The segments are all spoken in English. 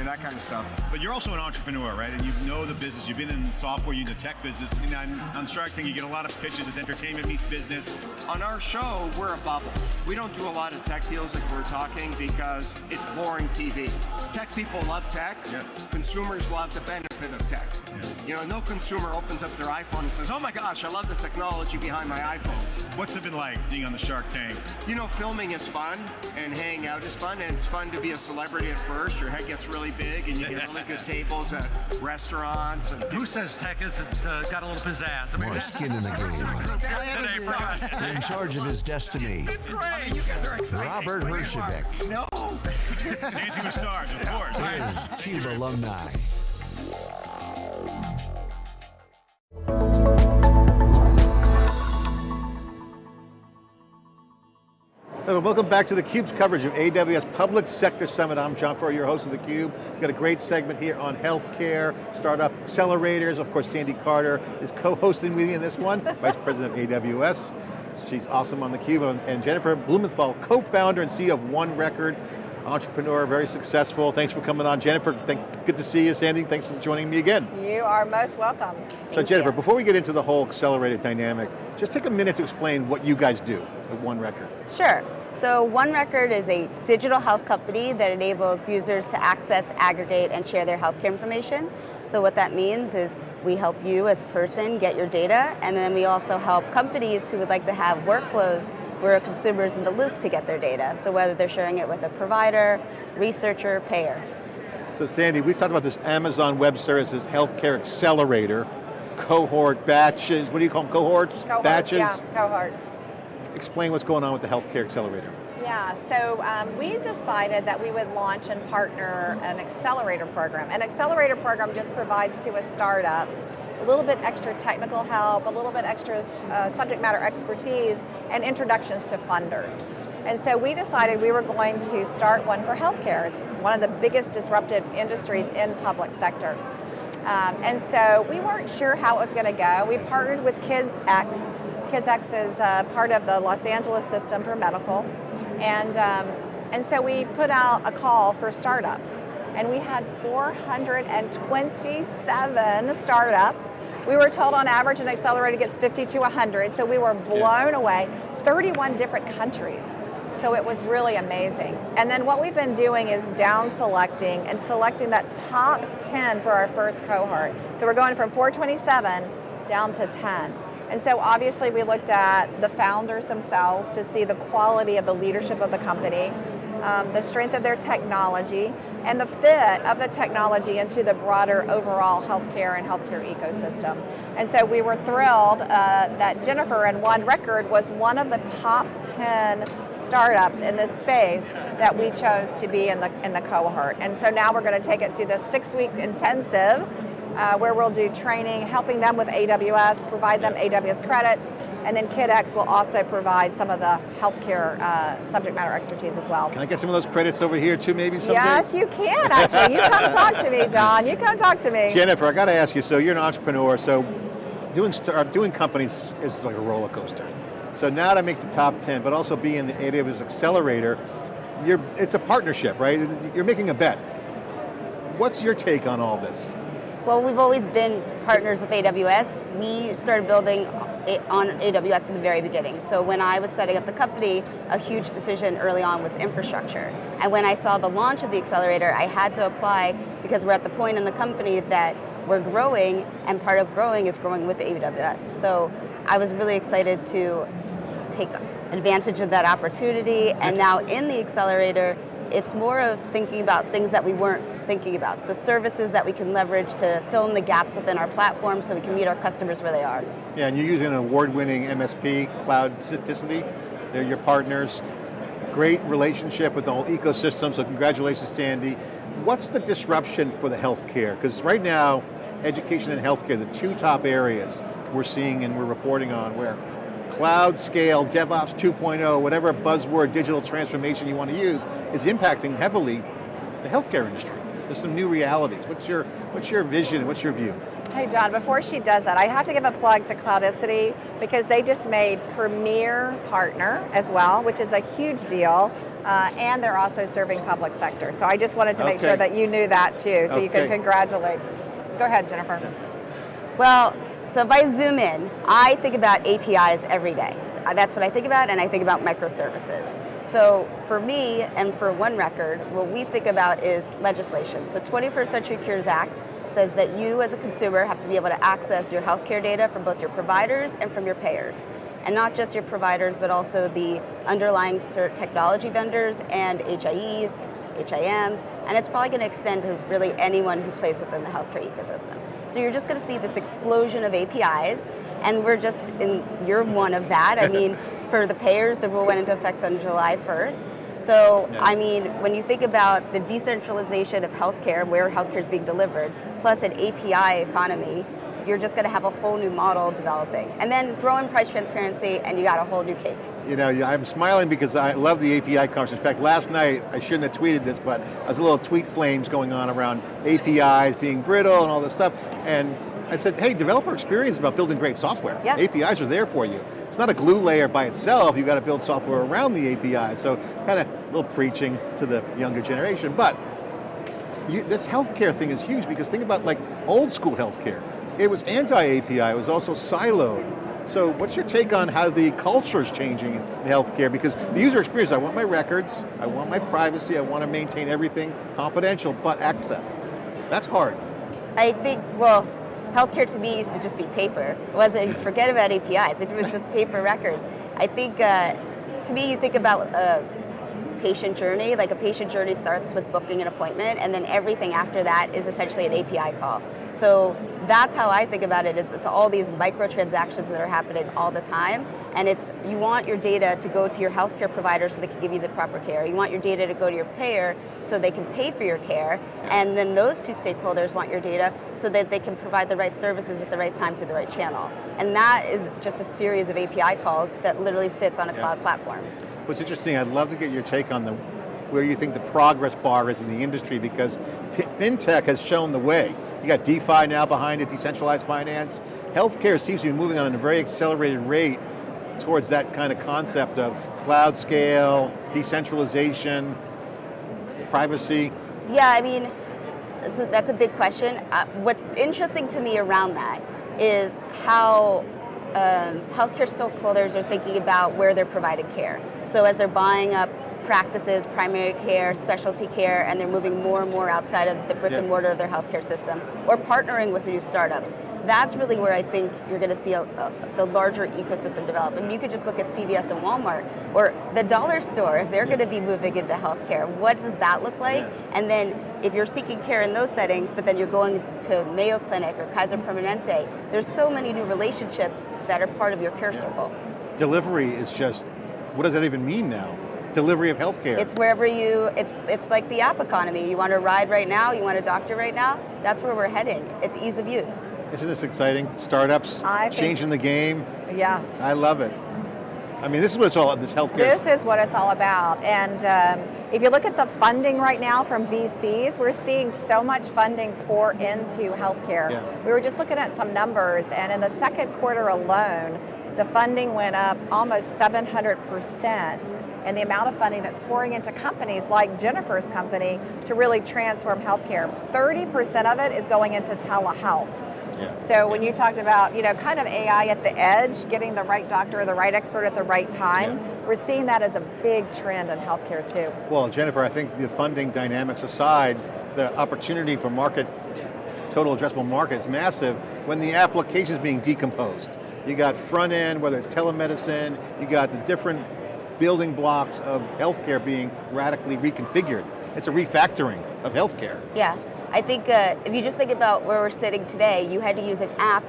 and that kind of stuff. But you're also an entrepreneur, right? And you know the business. You've been in software, you're in the tech business. And on, on Shark Tank, you get a lot of pitches as entertainment meets business. On our show, we're a bubble. We don't do a lot of tech deals like we're talking because it's boring TV. Tech people love tech. Yeah. Consumers love the benefit of tech. Yeah. You know, no consumer opens up their iPhone and says, oh my gosh, I love the technology behind my iPhone. What's it been like being on the Shark Tank? You know, filming is fun and hanging out is fun, and it's fun to be a celebrity at first. Your head gets really big, and you get really good tables at restaurants. And Who says tech isn't uh, got a little pizzazz? I mean, More skin in the game. today for us. In charge of his destiny, Great, you guys are exciting. Robert Herjavec No. Dancing with Stars, of course. is CUBE alumni. Welcome back to theCUBE's coverage of AWS Public Sector Summit. I'm John Furrier, your host of theCUBE. We've got a great segment here on healthcare, startup accelerators. Of course, Sandy Carter is co-hosting with me in this one, Vice President of AWS. She's awesome on theCUBE. And Jennifer Blumenthal, co-founder and CEO of One Record, entrepreneur, very successful. Thanks for coming on. Jennifer, thank, good to see you. Sandy, thanks for joining me again. You are most welcome. So Thank Jennifer, you. before we get into the whole accelerated dynamic, just take a minute to explain what you guys do at One Record. Sure. So One Record is a digital health company that enables users to access, aggregate, and share their healthcare information. So what that means is we help you as a person get your data, and then we also help companies who would like to have workflows where a consumer is in the loop to get their data. So whether they're sharing it with a provider, researcher, payer. So Sandy, we've talked about this Amazon Web Services Healthcare Accelerator, cohort batches, what do you call them, cohorts? Cohorts, batches? Yeah, cohorts. Explain what's going on with the Healthcare Accelerator. Yeah, so um, we decided that we would launch and partner an accelerator program. An accelerator program just provides to a startup a little bit extra technical help, a little bit extra uh, subject matter expertise, and introductions to funders. And so we decided we were going to start one for healthcare. It's one of the biggest disruptive industries in public sector. Um, and so we weren't sure how it was going to go. We partnered with KidsX. KidsX is uh, part of the Los Angeles system for medical. And, um, and so we put out a call for startups. And we had 427 startups. We were told on average an accelerator gets 50 to 100, so we were blown away. 31 different countries. So it was really amazing. And then what we've been doing is down selecting and selecting that top 10 for our first cohort. So we're going from 427 down to 10. And so obviously we looked at the founders themselves to see the quality of the leadership of the company, um, the strength of their technology, and the fit of the technology into the broader overall healthcare and healthcare ecosystem. And so we were thrilled uh, that Jennifer and One Record was one of the top 10 startups in this space that we chose to be in the, in the cohort. And so now we're going to take it to the six-week intensive uh, where we'll do training, helping them with AWS, provide them AWS credits, and then KidsX will also provide some of the healthcare uh, subject matter expertise as well. Can I get some of those credits over here too maybe someday? Yes, you can actually. You come talk to me, John. You come talk to me. Jennifer, I got to ask you, so you're an entrepreneur, so doing, start, doing companies is like a roller coaster. So now to make the top 10, but also be in the AWS Accelerator, you're, it's a partnership, right? You're making a bet. What's your take on all this? Well, we've always been partners with AWS. We started building on AWS from the very beginning. So when I was setting up the company, a huge decision early on was infrastructure. And when I saw the launch of the accelerator, I had to apply because we're at the point in the company that we're growing, and part of growing is growing with AWS. So I was really excited to take advantage of that opportunity, and now in the accelerator, it's more of thinking about things that we weren't thinking about. So services that we can leverage to fill in the gaps within our platform so we can meet our customers where they are. Yeah, and you're using an award-winning MSP, Cloudicity. They're your partners. Great relationship with the whole ecosystem, so congratulations, Sandy. What's the disruption for the healthcare? Because right now, education and healthcare, the two top areas we're seeing and we're reporting on where cloud scale, DevOps 2.0, whatever buzzword digital transformation you want to use, is impacting heavily the healthcare industry. There's some new realities. What's your, what's your vision, what's your view? Hey John, before she does that, I have to give a plug to Cloudicity because they just made Premier Partner as well, which is a huge deal. Uh, and they're also serving public sector. So I just wanted to make Okay. sure that you knew that too, so you Okay. can congratulate. Go ahead, Jennifer. Well, so if I zoom in, I think about APIs every day. Uh, That's what I think about, and I think about microservices. So for me and for One Record, what we think about is legislation. So 21st Century Cures Act says that you as a consumer have to be able to access your healthcare data from both your providers and from your payers. And not just your providers, but also the underlying technology vendors and HIEs, HIMs, and it's probably going to extend to really anyone who plays within the healthcare ecosystem. So you're just going to see this explosion of APIs, and we're just in, you're one of that. I mean, for the payers, the rule went into effect on July 1st. So, Yeah. I mean, when you think about the decentralization of healthcare, where healthcare is being delivered, plus an API economy, you're just going to have a whole new model developing. And then throw in price transparency, and you got a whole new cake. You know, I'm smiling because I love the API conversation. In fact, last night, I shouldn't have tweeted this, but I was a little tweet flames going on around APIs being brittle and all this stuff. And I said, hey, developer experience is about building great software. Yeah. APIs are there for you. It's not a glue layer by itself, you've got to build software around the API. So kind of a little preaching to the younger generation. But you, this healthcare thing is huge because think about like old school healthcare. It was anti-API, it was also siloed. So what's your take on how the culture is changing in healthcare? Because the user experience, I want my records, I want my privacy, I want to maintain everything confidential, but access. That's hard. I think, well, healthcare to me used to just be paper. It wasn't, forget about APIs, it was just paper records. I think, uh, to me, you think about a patient journey, like a patient journey starts with booking an appointment, and then everything after that is essentially an API call. So that's how I think about it, is it's all these microtransactions that are happening all the time, and it's, you want your data to go to your healthcare provider so they can give you the proper care. You want your data to go to your payer so they can pay for your care, and then those two stakeholders want your data so that they can provide the right services at the right time through the right channel. And that is just a series of API calls that literally sits on a cloud platform. What's interesting, I'd love to get your take on the where you think the progress bar is in the industry because FinTech has shown the way. You got DeFi now behind it, decentralized finance. Healthcare seems to be moving on at a very accelerated rate towards that kind of concept of cloud scale, decentralization, privacy. Yeah, I mean, that's a, that's a big question. Uh, what's interesting to me around that is how um, healthcare stakeholders are thinking about where they're providing care. So as they're buying up practices, primary care, specialty care, and they're moving more and more outside of the brick Yeah. and mortar of their healthcare system, or partnering with new startups. That's really where I think you're going to see a, a, the larger ecosystem develop. Mean, you could just look at CVS and Walmart, or the dollar store, if they're going to be moving into healthcare, what does that look like? And then if you're seeking care in those settings, but then you're going to Mayo Clinic or Kaiser mm-hmm. Permanente, there's so many new relationships that are part of your care circle. Delivery is just, what does that even mean now? Delivery of healthcare. It's wherever you, it's, it's like the app economy. You want a ride right now, you want a doctor right now, that's where we're heading. It's ease of use. Isn't this exciting? Startups I think- changing the game. Yes. I love it. I mean, this is what it's all, about, this healthcare. This is what it's all about. And um, if you look at the funding right now from VCs, we're seeing so much funding pour into healthcare. Yeah. We were just looking at some numbers, and in the second quarter alone, the funding went up almost 700%. And the amount of funding that's pouring into companies like Jennifer's company to really transform healthcare. 30% of it is going into telehealth. Yeah. So when you talked about, you know, kind of AI at the edge, getting the right doctor or the right expert at the right time, Yeah. we're seeing that as a big trend in healthcare too. Well, Jennifer, I think the funding dynamics aside, the opportunity for market, total addressable market is massive when the application is being decomposed. You got front end, whether it's telemedicine, you got the different building blocks of healthcare being radically reconfigured. It's a refactoring of healthcare. Yeah, I think uh, if you just think about where we're sitting today, you had to use an app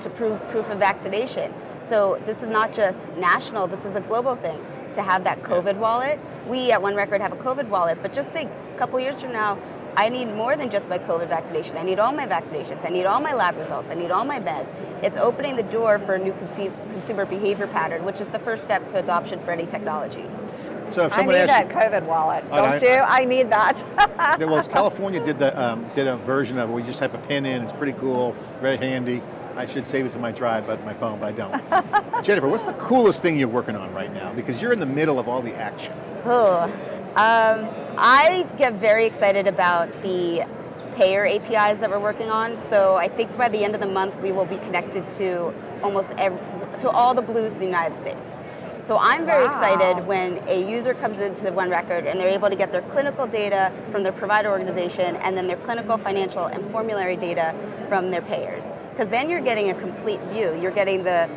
to prove proof of vaccination. So this is not just national, this is a global thing. To have that COVID wallet, we at One Record have a COVID wallet, but just think, a couple years from now, I need more than just my COVID vaccination. I need all my vaccinations. I need all my lab results. I need all my meds. It's opening the door for a new consumer behavior pattern, which is the first step to adoption for any technology. So if I someone need that asks COVID wallet, Oh, don't I- you? I need that. you, well, California did the um, did a version of it. We just type a pin in. It's pretty cool, very handy. I should save it to my drive, but my phone, but I don't. Jennifer, what's the coolest thing you're working on right now? Because you're in the middle of all the action. Oh, um, I get very excited about the payer APIs that we're working on. So I think by the end of the month, we will be connected to almost every, to all the blues in the United States. So I'm very Wow. excited when a user comes into the One Record and they're able to get their clinical data from their provider organization and then their clinical, financial, and formulary data from their payers. Because then you're getting a complete view. You're getting the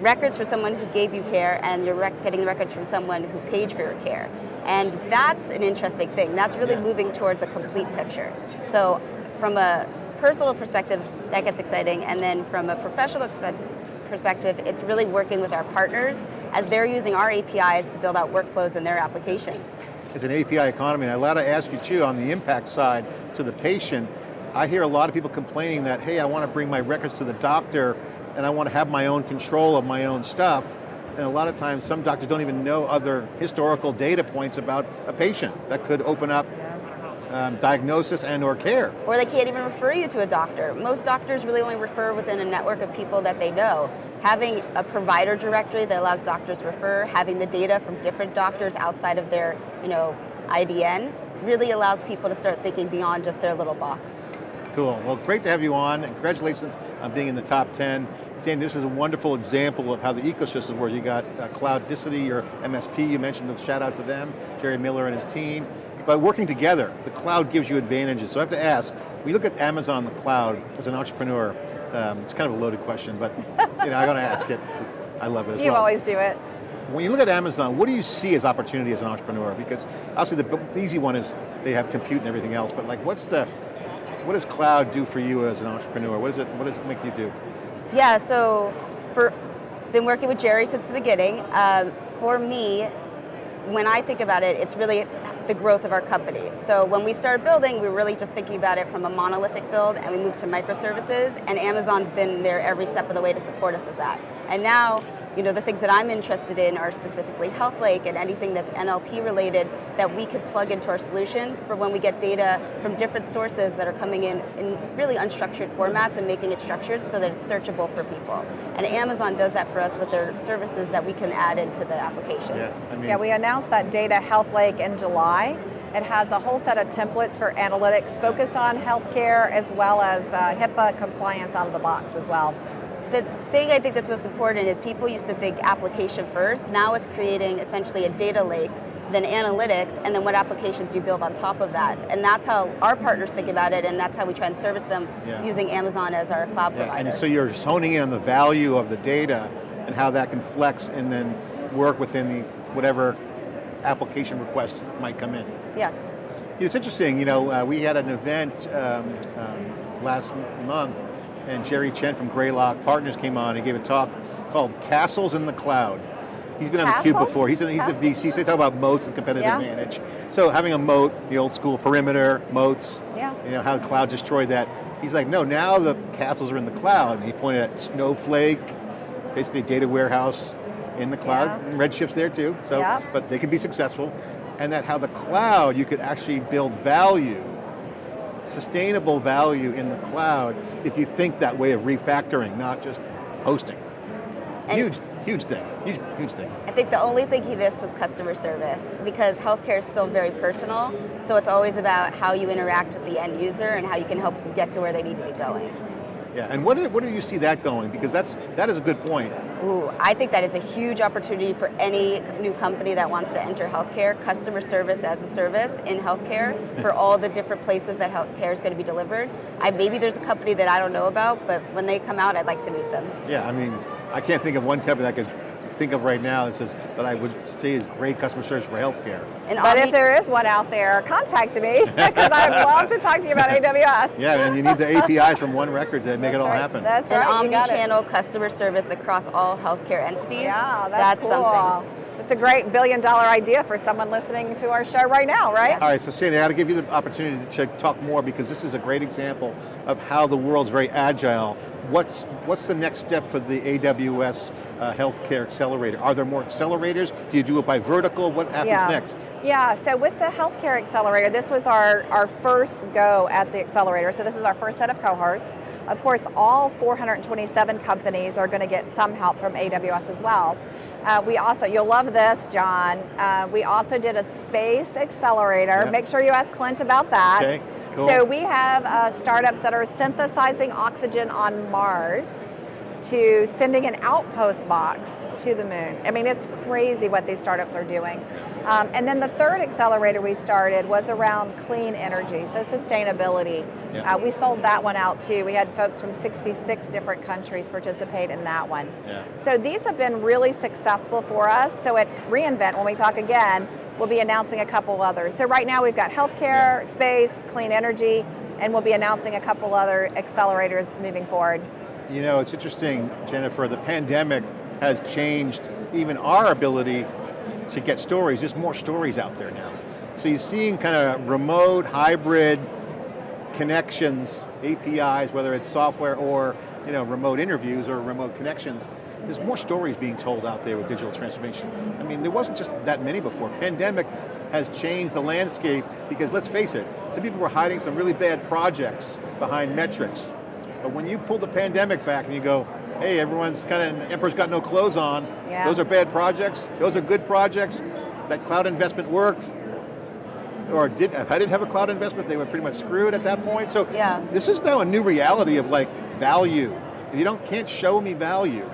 records for someone who gave you care and you're rec- getting the records from someone who paid for your care. And that's an interesting thing. That's really Yeah. moving towards a complete picture. So from a personal perspective, that gets exciting. And then from a professional perspective, it's really working with our partners as they're using our APIs to build out workflows in their applications. It's an API economy, and I'd like to ask you too, on the impact side to the patient, I hear a lot of people complaining that, hey, I want to bring my records to the doctor and I want to have my own control of my own stuff. And a lot of times, some doctors don't even know other historical data points about a patient that could open up um, diagnosis and or care. Or they can't even refer you to a doctor. Most doctors really only refer within a network of people that they know. Having a provider directory that allows doctors to refer, having the data from different doctors outside of their, you know, IDN, really allows people to start thinking beyond just their little box. Cool, well great to have you on, and congratulations on being in the top 10. Saying this is a wonderful example of how the ecosystem works. You got uh, Cloudicity, your MSP, you mentioned, them, shout out to them, Jerry Miller and his team. But working together, the cloud gives you advantages. So I have to ask, when you look at Amazon the cloud as an entrepreneur, um, it's kind of a loaded question, but you know, I'm going to ask it. I love it as You well. always do it. When you look at Amazon, what do you see as opportunity as an entrepreneur? Because obviously the, the easy one is they have compute and everything else, but like what's the, what does cloud do for you as an entrepreneur? What does it, what does it make you do? Yeah, so for been working with Jerry since the beginning. Um, for me, when I think about it, it's really the growth of our company. So when we started building, we were really just thinking about it from a monolithic build, and we moved to microservices. And Amazon's been there every step of the way to support us as that. And now, you know, the things that I'm interested in are specifically Health Lake and anything that's NLP related that we could plug into our solution for when we get data from different sources that are coming in in really unstructured formats and making it structured so that it's searchable for people. And Amazon does that for us with their services that we can add into the applications. I mean, Yeah, we announced that Data Health Lake in July. It has a whole set of templates for analytics focused on healthcare as well as uh, HIPAA compliance out of the box as well. The thing I think that's most important is people used to think application first. Now it's creating essentially a data lake, then analytics, and then what applications you build on top of that. And that's how our partners think about it, and that's how we try and service them Yeah. using Amazon as our cloud yeah, provider. and so you're honing in on the value of the data and how that can flex and then work within the, whatever application requests might come in. yes. It's interesting, you know, uh, we had an event um, um, last month and Jerry Chen from Greylock Partners came on and gave a talk called Castles in the Cloud. He's been on the cube before. He's a, he's a VC, so they talk about moats and competitive Yeah. advantage. So having a moat, the old school perimeter, moats, Yeah. you know, how the cloud destroyed that. He's like, no, now the castles are in the cloud. And he pointed at Snowflake, basically a data warehouse in the cloud. Yeah. And Redshift's there too, so, Yeah. but they can be successful. And that how the cloud, you could actually build value, sustainable value in the cloud if you think that way of refactoring, not just hosting. And- huge, huge thing, huge, huge thing. I think the only thing he missed was customer service because healthcare is still very personal. So it's always about how you interact with the end user and how you can help get to where they need to be going. Yeah, and what do, what do you see that going? Because that's, that is a good point. Ooh, I think that is a huge opportunity for any new company that wants to enter healthcare, customer service as a service in healthcare for all the different places that healthcare is going to be delivered. I, maybe there's a company that I don't know about, but when they come out, I'd like to meet them. Yeah, I mean, I can't think of one company that could think of right now that says that I would say is great customer service for healthcare. And But if there is one out there, contact me because I'd love to talk to you about AWS. Yeah, and you need the APIs from one record to make it all right. happen. That's and right. you got it. omni-channel customer service across all healthcare entities. Yeah, that's, cool. something. It's a great billion dollar idea for someone listening to our show right now, right? All right, so Sandy, I got to give you the opportunity to talk more because this is a great example of how the world's very agile. What's, what's the next step for the AWS uh, Healthcare Accelerator? Are there more accelerators? Do you do it by vertical? What happens yeah. next? Yeah, so with the Healthcare Accelerator, this was our, our first go at the accelerator. So this is our first set of cohorts. Of course, all 427 companies are going to get some help from AWS as well. Uh, we also, you'll love this, John. Uh, we also did a space accelerator. Yeah. Make sure you ask Clint about that. Okay, cool. So we have uh, startups that are synthesizing oxygen on Mars to sending an outpost box to the moon. I mean, it's crazy what these startups are doing. Um, and then the third accelerator we started was around clean energy, so sustainability. Yeah. Uh, we sold that one out too. We had folks from 66 different countries participate in that one. Yeah. So these have been really successful for us. So at reInvent, when we talk again, we'll be announcing a couple others. So right now we've got healthcare, space, clean energy, and we'll be announcing a couple other accelerators moving forward. You know, it's interesting, Jennifer, the pandemic has changed even our ability to get stories. There's more stories out there now. So you're seeing kind of remote, hybrid connections, APIs, whether it's software or you know, remote interviews or remote connections. There's more stories being told out there with digital transformation. I mean, there wasn't just that many before. Pandemic has changed the landscape because let's face it, some people were hiding some really bad projects behind metrics. But when you pull the pandemic back and you go, hey, everyone's kind of, emperor's got no clothes on, Yeah. those are bad projects, those are good projects, that cloud investment worked, or did, if I didn't have a cloud investment, they were pretty much screwed at that point. So Yeah. this is now a new reality of like value. If you don't, can't show me value.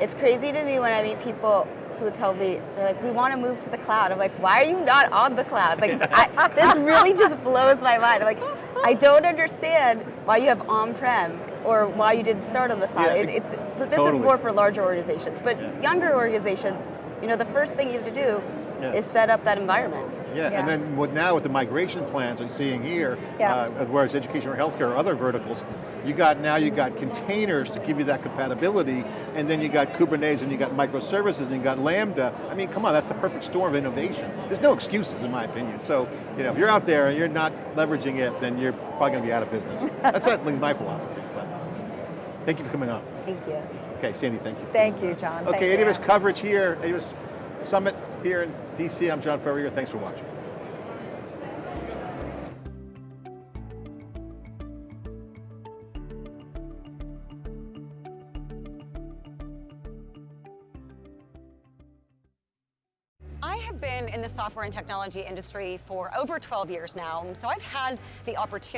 It's crazy to me when I meet people who tell me, they're like, we want to move to the cloud. I'm like, why are you not on the cloud? Like, I, this really just blows my mind. I'm like, I don't understand why you have on-prem or why you didn't start on the cloud. Yeah, It, it's, so this totally. is more for larger organizations, but Yeah. younger organizations, you know, the first thing you have to do Yeah. is set up that environment. Yeah, Yeah. and then with now with the migration plans we're seeing here, Yeah. uh, whether it's education or healthcare or other verticals, you got now you got containers to give you that compatibility, and then you got Kubernetes and you got microservices and you got Lambda. I mean, come on, that's the perfect storm of innovation. There's no excuses in my opinion. So, you know, if you're out there and you're not leveraging it, then you're probably going to be out of business. that's certainly my philosophy, but thank you for coming on. Thank you. Okay, Sandy, thank you. Thank you, John. Thank Okay, you. AWS coverage here, AWS Summit here in DC. I'm John Furrier, thanks for watching. I have been in the software and technology industry for over 12 years now, so I've had the opportunity